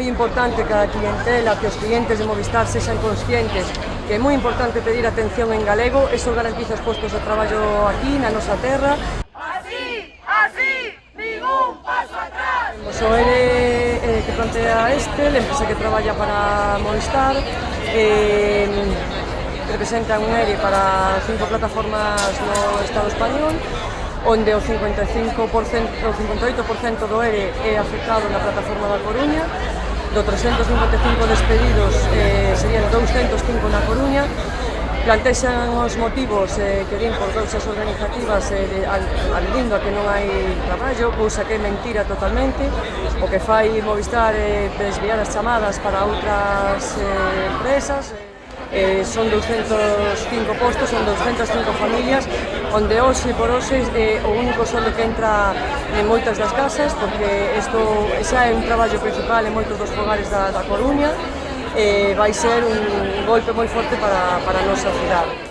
moi importante que a clientela, que os clientes de Movistar sexan conscientes que é moi importante pedir atención en galego, eso garantiza os postos de traballo aquí, na nosa terra. Así, así, ningún paso atrás. O ERE eh, eh, que plantea este, a empresa que traballa para Movistar, eh, representa un ERE para cinco plataformas no Estado español, onde o 55%, o 58% do ERE é afectado na plataforma da Coruña, do 355 despedidos eh, serían 205 na Coruña, plantexan os motivos eh, que din por causas organizativas eh, de, al, aludindo a que non hai traballo, cousa que é mentira totalmente, o que fai Movistar eh, desviar as chamadas para outras eh, empresas. Eh, son 205 postos, son 205 familias onde hoxe por hoxe é eh, o único soldo que entra en moitas das casas, porque isto xa é un traballo principal en moitos dos fogares da, da Coruña, e vai ser un golpe moi forte para, para a nosa cidade.